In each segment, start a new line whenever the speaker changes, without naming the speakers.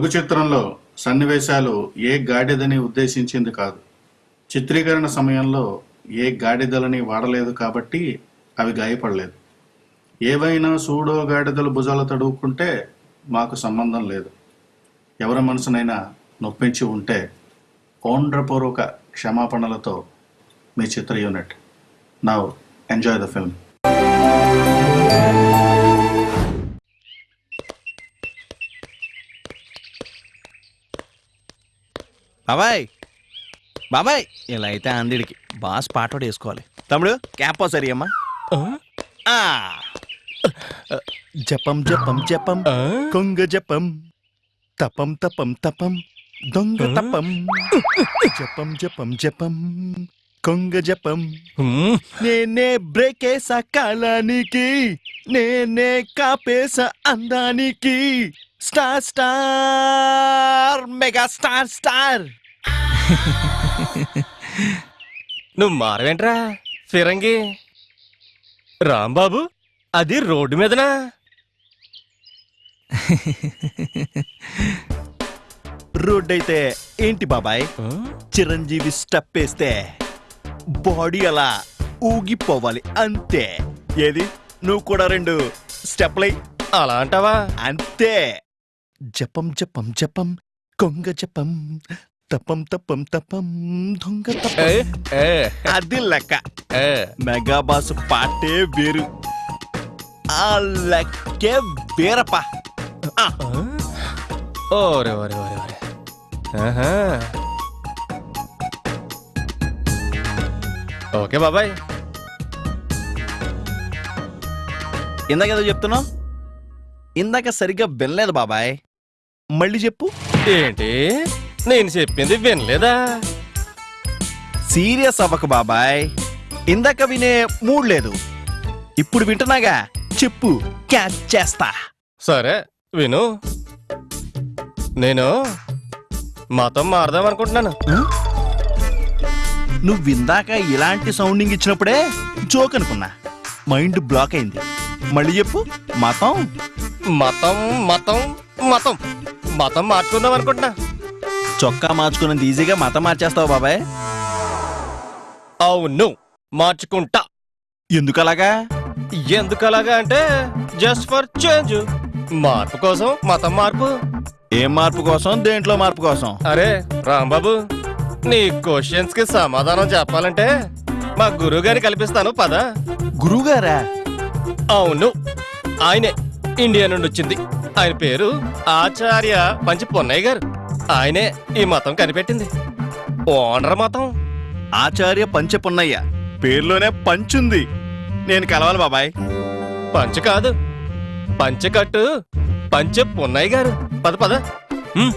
లఘు చిత్రంలో సన్నివేశాలు ఏ గాడిదని ఉద్దేశించింది కాదు. చిత్రీకరణ సమయంలో ఏ గాడిదలని వాడలేదు కాబట్టి అవి గాయపడలేదు. ఏవైనా సూడో గాడిదలు భుజాలు తడువుకుంటే మాకు సంబంధం లేదు. ఎవరి మనసునైనా నొప్పించి ఉంటే పౌండ్రపూర్వక క్షమాపణలతో మీ చిత్ర unit. Now enjoy the film
బాబాయ్. బాబాయ్. ఇలా అయితే అందిడికి బాస్ పాట ఒకటి వేసుకోవాలి. తమ్ముడు క్యాప్ సరి అమ్మా. ఆ. జపం జపం జపం కొంగ జపం తపం తపం తపం దొంగ తపం జపం జపం జపం కొంగ జపం. నేనే బ్రేకేసా కాలానికి నేనే కాపేసా అందానికి star star mega star star
నువ్వు మారవేంట్రా? ఫిరంగి. రాంబాబు అది రోడ్డు మీదనా?
రోడ్ అయితే ఏంటి బాబాయ్? చిరంజీవి స్టెప్ వేస్తే బాడీ అలా ఊగిపోవాలి అంతే. ఏది? నువ్వు కూడా రెండు స్టెప్లై.
అలా అంటావా?
అంతే. జపం జపం జపం కొంగ జపం తపం తపం తపం దొంగ తపం. అది లెక్క. మెగాబాస్ పాటే వేరు. ఆ లెక్కే వేరప్ప.
ఓరే ఓరే ఓరే ఓరే. ఓకే బాబాయ్.
ఇందాక ఏదో చెప్తున్నావు? ఇందాక సరిగ్గా వినలేదు బాబాయ్. మళ్ళీ చెప్పు.
ఏంటి? నేను చెప్పింది వినలేదా?
సీరియస్ అవ్వక బాబాయ్. ఇందాక వినే మూడ్ లేదు. ఇప్పుడు వింటున్నాగా? చెప్పు. క్యాచ్ చేస్తా.
సరే విను. నేను మతం మారదాం అనుకుంటున్నాను.
నువ్వు ఇందాక ఇలాంటి సౌండింగ్ ఇచ్చినప్పుడే జోక్ అనుకున్నా. మైండ్ బ్లాక్ అయింది. మళ్ళీ చెప్పు. మతం.
మతం మతం మతం. మతం మార్చుకుందాం అనుకుంటున్నా.
చొక్కా మార్చుకున్నంత ఈజీగా మతం మార్చేస్తావు బాబాయ్.
అవును మార్చుకుంటా.
ఎందుకు అలాగా
ఎందుకు అలాగా అంటే జస్ట్ ఫర్ చేంజ్ మార్పు కోసం మతం మార్పు.
ఏం మార్పు కోసం? దేంట్లో మార్పు కోసం?
అరే రాంబాబు నీ క్వశ్చన్స్కి సమాధానం చెప్పాలంటే మా గురువు గారిని కల్పిస్తాను పద.
గురువుగారా?
అవును ఆయనే ఇండియా నుండి వచ్చింది. ఆయన పేరు ఆచార్య పంచి పొన్నయ్య గారు. ఆయనే ఈ మతం కనిపెట్టింది. ఓనర్ మతం.
ఆచార్య పంచపున్నయ్య పేర్లోనే పంచుంది నేను కలవాలి బాబాయ్.
పంచ కాదు. పంచకట్టు పంచ పొన్నయ్య గారు. పద పద. ఉమ్.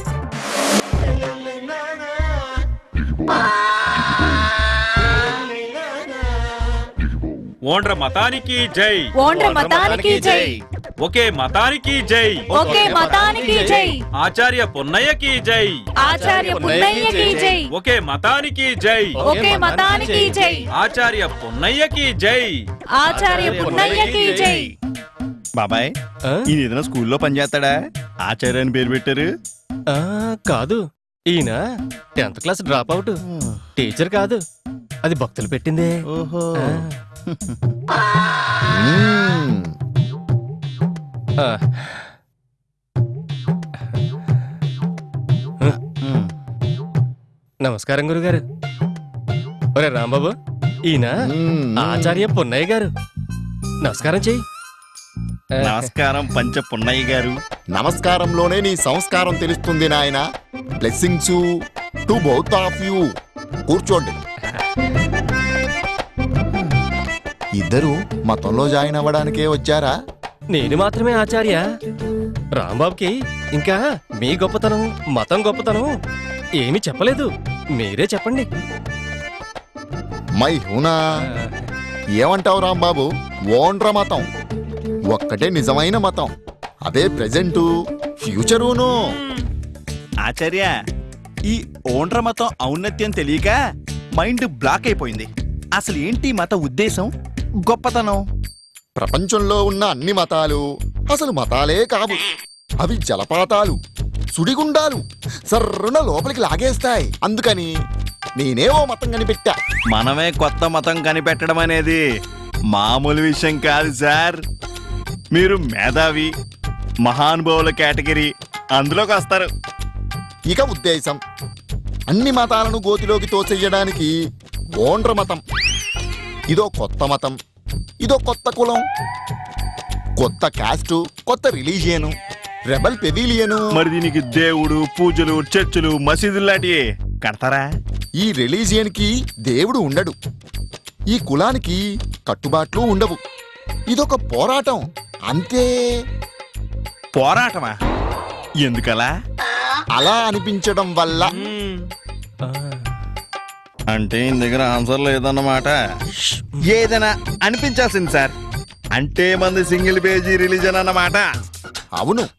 ఓండ్ర మతానికి జై.
ఓండ్ర మతానికి జై.
ఒకే మతానికి జై.
ఒకే మతానికి జై.
ఆచార్య పొన్నయ్యకి జై.
ఆచార్య పున్నయ్యకి జై.
ఒకే మతానికి జై.
ఒకే మతానికి జై.
ఆచార్య పొన్నయ్యకి జై.
ఆచార్య పున్నయ్యకి జై.
బాబాయ్? ఈయన ఏదైనా స్కూల్లో పనిచేస్తాడా ఆచార్య అని పేరు పెట్టారు.
ఆ, కాదు. ఈయన tenth class drop out. Teacher కాదు. అది భక్తులు పెట్టిందే.
ఓహో.
నమస్కారం గురుగారు. ఒరే రాంబాబు ఈయన ఆచార్య పొన్నయ్య గారు. నమస్కారం చెయ్యి.
నమస్కారం పంచ పున్నయ్య గారు.
నమస్కారంలోనే నీ సంస్కారం తెలుస్తుంది నాయన. Blessings to both of you కూర్చోండి. ఇద్దరు మతంలో జాయిన్ అవ్వడానికే వచ్చారా?
నేను మాత్రమే ఆచార్య. రాంబాబుకి ఇంకా మీ గొప్పతనం మతం గొప్పతనం ఏమీ చెప్పలేదు. మీరే చెప్పండి.
మై హూనా. ఏమంటావు రాంబాబు? ఓండ్ర మతం. ఒక్కటే నిజమైన మతం. అదే ప్రెజెంటు ఫ్యూచరును.
ఆచార్య ఈ ఓండ్ర మతం ఔన్నత్యం తెలియక మైండ్ బ్లాక్ అయిపోయింది. అసలు ఏంటి మత ఉద్దేశం? గొప్పతనం.
ప్రపంచంలో ఉన్న అన్ని మతాలు అసలు మతాలే కావు. అవి జలపాతాలు సుడిగుండాలు సర్రున లోపలికి లాగేస్తాయి. అందుకని నేనే ఓ మతం కనిపెట్టా.
మనమే కొత్త మతం కనిపెట్టడం అనేది మామూలు విషయం కాదు సార్. మీరు మేధావి మహానుభావుల కేటగిరీ అందులోకి వస్తారు.
ఇక ఉద్దేశం అన్ని మతాలను గోతిలోకి తోచెయ్యడానికి ఓండ్ర మతం. ఇదో కొత్త మతం. ఇదో కొత్త కులం. కొత్త కాస్టు కొత్త రిలీజియను రెబల్ పెవిలియను
మరి దీనికి దేవుడు పూజలు చర్చిలు మసీదులు లాంటివి కడతారా?
ఈ రిలీజియన్కి దేవుడు ఉండడు. ఈ కులానికి కట్టుబాట్లు ఉండవు. ఇదొక పోరాటం. అంతే.
పోరాటమా? ఎందుకలా?
అలా అనిపించడం వల్ల
అంటే ఈయన దగ్గర ఆన్సర్ లేదన్నమాట. ఏదైనా అనిపించాల్సింది సార్. అంటే మంది సింగిల్ పేజీ రిలీజన్ అన్నమాట.
అవును.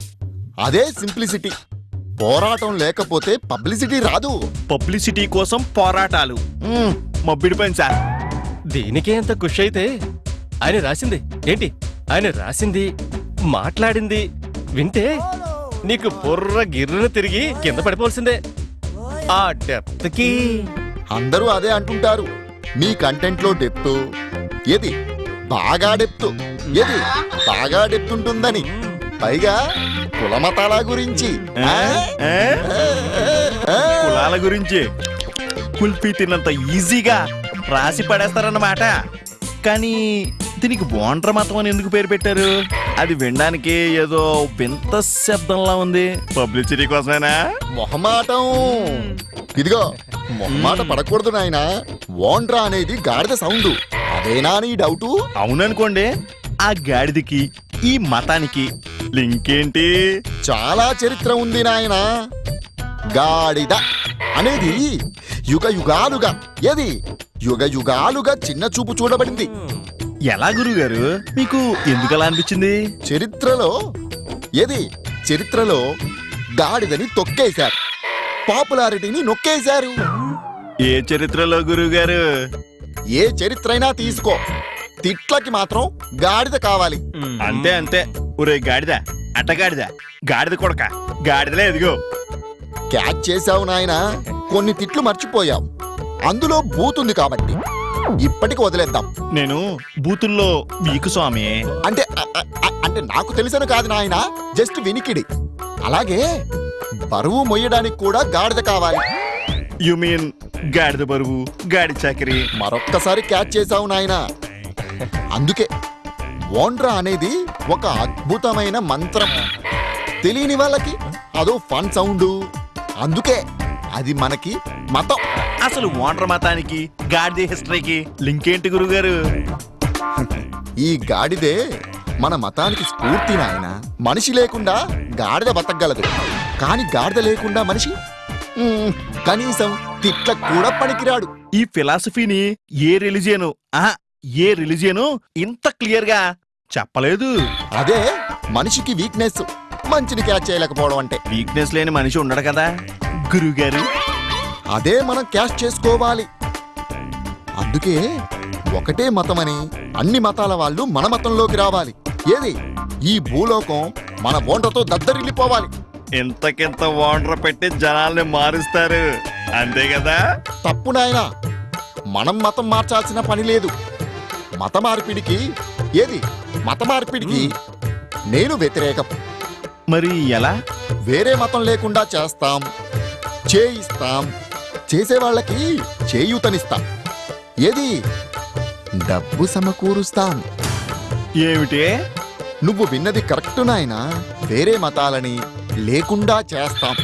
అదే సింప్లిసిటీ. పోరాటం లేకపోతే పబ్లిసిటీ రాదు.
పబ్లిసిటీ కోసం పోరాటాలు. మ్మ్, మబ్బిడి పని సార్.
దీనికే అంత ఖుషి అయితే ఆయన రాసింది. ఏంటి? ఆయన రాసింది మాట్లాడింది వింటే నీకు బుర్ర గిర్రున తిరిగి కింద పడిపోవాల్సిందే. ఆ డెప్త్కి
అందరూ అదే అంటుంటారు. మీ కంటెంట్లో డెప్త్. ఏది? బాగా డెప్త్. ఏది? బాగా డెప్త్ ఉంటుందని పైగా కులమతాల గురించి?
కులాల గురించి. కుల్పి తిన్నంత ఈజీగా రాసి పడేస్తారన్నమాట. కానీ దీనికి బోండ్ర మతం అని ఎందుకు పేరు పెట్టారు? అది వినడానికి ఏదో వింత శబ్దంలా ఉంది. పబ్లిసిటీ కోసమేనా?
మొహమాటం. ఇదిగో మొహమాట పడకూడదు నాయన. ఓండ్రా అనేది గాడిద సౌండ్. అదేనా నీ డౌటు?
అవుననుకోండి ఆ గాడిదకి ఈ మతానికి లింక్ ఏంటి
చాలా చరిత్ర ఉంది నాయన. గాడిద అనేది యుగ యుగాలుగా ఏది? యుగ యుగాలుగా చిన్న చూపు చూడబడింది.
ఎలా గురుగారు? మీకు ఎందుకు అలా అనిపించింది?
చరిత్రలో ఏది? చరిత్రలో గాడిదని తొక్కేశారు. పాపులారిటీని నొక్కేశారు.
ఏ చరిత్రలో గురుగారు
ఏ చరిత్రైనా తీసుకో. తిట్లకి మాత్రం గాడిద కావాలి.
అంతే అంతే. ఒరే గాడిద. అట్టగాడిద గాడిద. కొడక. గాడిదలే ఎదిగో.
క్యాచ్ చేశావు నాయనా. కొన్ని తిట్లు మర్చిపోయావు. అందులో బూతుంది కాబట్టి. ఇప్పటికి వదిలేద్దాం.
నేను బూతుల్లో మీకు స్వామి.
అంటే అంటే నాకు తెలిసిన కాదు నాయన. జస్ట్ వినికిడి. అలాగే బరువు మొయ్యడానికి కూడా గాడిద కావాలి.
యు మీన్ గాడిద బరువు గాడి చాకరీ?
మరొక్కసారి క్యాచ్ చేశావు నాయనా. అందుకే ఓండ్రా అనేది ఒక అద్భుతమైన మంత్రం. తెలియని వాళ్ళకి అదో ఫన్ సౌండ్. అందుకే అది మనకి మతం.
అసలు ఓండ్ర మతానికి గాడిద హిస్టరీకి లింక్ ఏంటి గురుగారు?
ఈ గాడిదే మన మతానికి స్ఫూర్తి నాయన. మనిషి లేకుండా గాడిద బతకగలదు. కాని గాడిద లేకుండా మనిషి? మ్మ్, కనీసం తిట్ల కూడా పనికిరాడు.
ఈ ఫిలాసఫీని ఏ రిలిజియను ఆహా ఏ రిలిజియను ఇంత క్లియర్గా చెప్పలేదు.
అదే మనిషికి వీక్నెస్ మంచిని క్యాచ్ చేయలేకపోవడం అంటే.
వీక్నెస్ లేని మనిషి ఉండడు కదా గురుగారు
అదే మనం క్యాష్ చేసుకోవాలి. అందుకే ఒకటే మతమని అన్ని మతాల వాళ్ళు మన మతంలోకి రావాలి. ఏది? ఈ భూలోకం మన బోండతో దద్దరిల్లిపోవాలి.
ఇంతకింత ఓండ్ర పెట్టి జనాల్ని మారుస్తారు. అంతే కదా?
తప్పు నాయనా. మనం మతం మార్చాల్సిన పని లేదు. మత మార్పిడికి ఏది? మత మార్పిడికి నేను వ్యతిరేకం.
మరి ఎలా?
వేరే మతం లేకుండా చేస్తాం. చేయిస్తాం. చేసే వాళ్ళకి చేయూతనిస్తాం. ఏది? డబ్బు సమకూరుస్తాం.
ఏమిటి?
నువ్వు విన్నది కరెక్ట్ నాయనా. వేరే మతాలని లేకుండా చేస్తాం.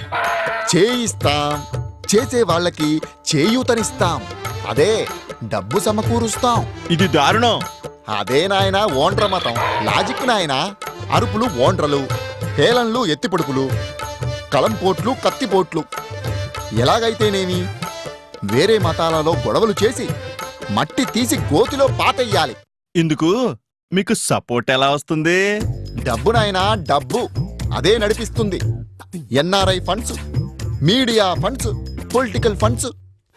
చేయిస్తాం. చేసే వాళ్ళకి చేయూతనిస్తాం. అదే డబ్బు సమకూరుస్తాం.
ఇది దారుణం.
అదే నాయన ఓండ్ర మతం. లాజిక్ నాయన. అరుపులు ఓండ్రలు హేళన్లు ఎత్తిపొడుపులు కలంపోట్లు కత్తిపోట్లు. ఎలాగైతేనేమి? వేరే మతాలలో గొడవలు చేసి మట్టి తీసి గోతిలో పాతెయ్యాలి.
ఇందుకు మీకు సపోర్ట్ ఎలా వస్తుంది?
డబ్బు నాయనా డబ్బు. అదే నడిపిస్తుంది. NRI funds media funds political funds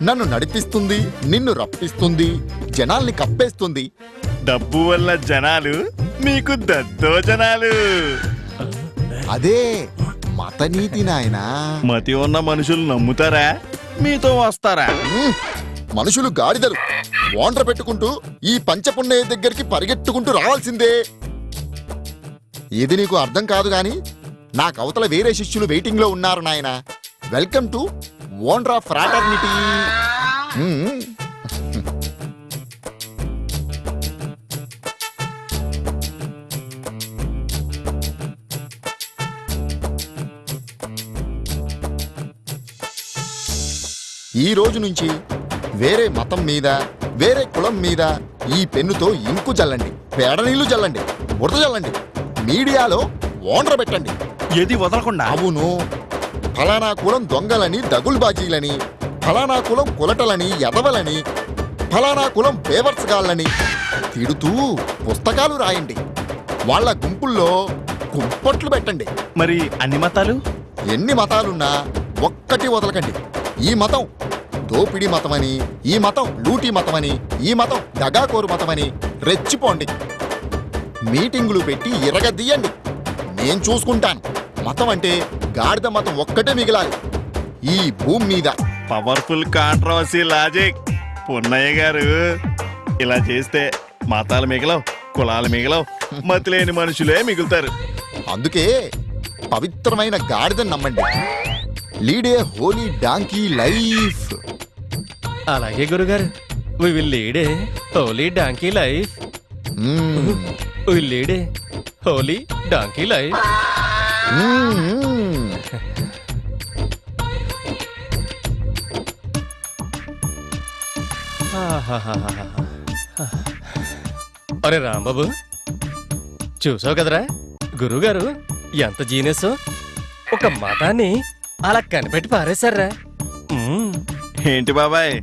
నన్ను నడిపిస్తుంది నిన్ను రప్పిస్తుంది జనాల్ని కప్పేస్తుంది.
డబ్బు వల్ల జనాలు మీకు దద్దో జనాలు.
అదే మతనీతి నాయనా.
మతి ఉన్న మనుషులు నమ్ముతారా? మీతో వస్తారా.
మనుషులు గాడిదలు. ఓండ్ర పెట్టుకుంటూ ఈ పంచపున్నయ్య దగ్గరికి పరిగెట్టుకుంటూ రావాల్సిందే. ఇది నీకు అర్థం కాదు గాని నాకు అవతల వేరే శిష్యులు వెయిటింగ్లో ఉన్నారు నాయన. వెల్కమ్ టు ఓన్రా ఫ్రాటర్నిటీ. ఈ రోజు నుంచి వేరే మతం మీద వేరే కులం మీద ఈ పెన్నుతో ఇంకు చల్లండి పేడ నీళ్ళు చల్లండి బురద చల్లండి. మీడియాలో ఓనర్ పెట్టండి.
ఏది వదలకుండా?
అవును. ఫలానా కులం దొంగలని దగుల్బాజీలని ఫలానా కులం కులటలని ఎదవలని ఫలానా కులం పేవర్స్ గాళ్ళని తిడుతూ పుస్తకాలు రాయండి. వాళ్ళ గుంపుల్లో కుంపట్లు పెట్టండి.
మరి అన్ని మతాలు?
ఎన్ని మతాలున్నా ఒక్కటి వదలకండి. ఈ మతం దోపిడీ మతమని ఈ మతం లూటీ మతమని ఈ మతం దగాకోరు మతమని రెచ్చిపోండి. మీటింగులు పెట్టి ఇరగదీయండి. నేను చూసుకుంటాను. మతం అంటే గాడిద మతం ఒక్కటే మిగిలాలి. ఈ భూమి మీద.
పవర్ఫుల్ కాంట్రవర్సీ లాజిక్ పున్నయ్య గారు ఇలా చేస్తే మతాలు మిగలవు కులాలు మిగలవు మతిలేని మనుషులే మిగులుతారు.
అందుకే పవిత్రమైన గాడిదని నమ్మండి. Lead a holy donkey life.
అలాగే గురుగారు. We will lead holy donkey life. Will lead holy donkey life. అరే రాంబాబు చూసావు కదరా? గురుగారు ఎంత జీనియస్. ఒక మతాన్ని అలా కనిపెట్టి పారేశారా.
ఏంటి బాబాయ్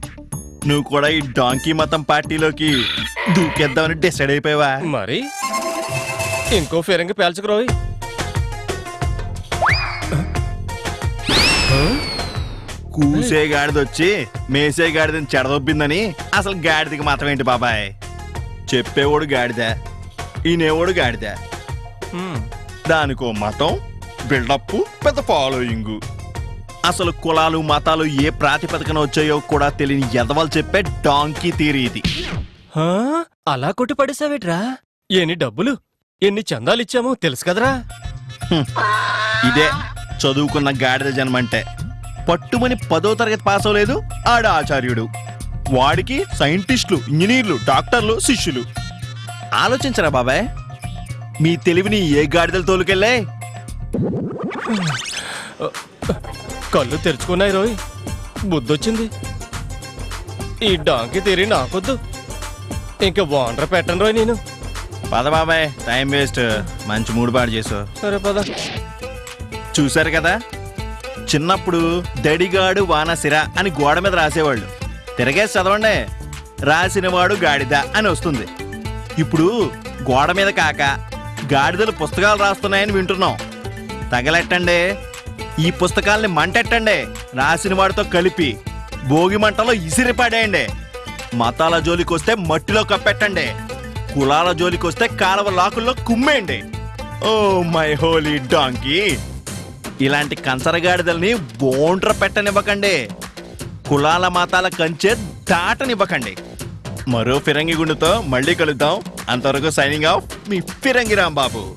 నువ్వు కూడా ఈ డాంకీ మతం పార్టీలోకి దూకేద్దామని డిసైడ్ అయిపోయావా?
మరి? ఇంకో ఫిరంగి పేల్చుకురోయ్
కూసే గాడిదొచ్చి మేసే గాడిదని చెడదొబ్బిందని అసలు గాడిదకి మతం ఏంటి బాబాయ్? చెప్పేవాడు గాడిద ఈనేవాడు గాడిద. దానికో మతం బిల్డప్ పెద్ద ఫాలోయింగ్. అసలు కులాలు మతాలు ఏ ప్రాతిపదికన వచ్చాయో కూడా తెలియని ఎదవలు చెప్పే డాంకీ థీరీ ఇది?
అలా కొట్టి పడేసావేట్రా ఎన్ని డబ్బులు ఎన్ని చందాలు ఇచ్చామో తెలుసు కదరా?
ఇదే చదువుకున్న గాడిద జన్మంటే. పట్టుమని పదో తరగతి పాస్ అవ్వలేదు ఆడ ఆచార్యుడు. వాడికి సైంటిస్టులు ఇంజనీర్లు డాక్టర్లు శిష్యులు. ఆలోచించరా బాబాయ్. మీ తెలివిని ఏ గాడిదలు తోలుకెళ్ళే
కళ్ళు తెరుచుకున్నాయి రోయ్. బుద్ధొచ్చింది. ఈ డాంకి తీరి నాకొద్దు. ఇంకా వాండర్ పెట్టను రోయ్ నేను.
పద బాబాయ్ టైం వేస్ట్. మంచి మూడు పాడు చేసావు
సరే పద.
చూశారు కదా? చిన్నప్పుడు దడిగాడు వానసిర అని గోడ మీద రాసేవాళ్ళు. తిరగేసి చదవండి రాసినవాడు గాడిద అని వస్తుంది. ఇప్పుడు గోడ మీద కాక గాడిదలు పుస్తకాలు రాస్తున్నాయని వింటున్నాం. తగలెట్టండి ఈ పుస్తకాల్ని మంటెట్టండి రాసిన వాడితో కలిపి భోగి మంటలో ఇసిరి పడేయండి. మతాల జోలికొస్తే మట్టిలో కప్పెట్టండి. కులాల జోలికొస్తే కాలవ లాకుల్లో కుమ్మేయండి. Oh my holy donkey! ఇలాంటి కంచరగాడిదల్ని బోండ్ర పెట్టనివ్వకండి. కులాల మాతాల కంచె దాటనివ్వకండి. మరో ఫిరంగి గుండుతో మళ్ళీ కలుద్దాం. అంతవరకు సైనింగ్ ఆఫ్ మీ ఫిరంగి రాంబాబు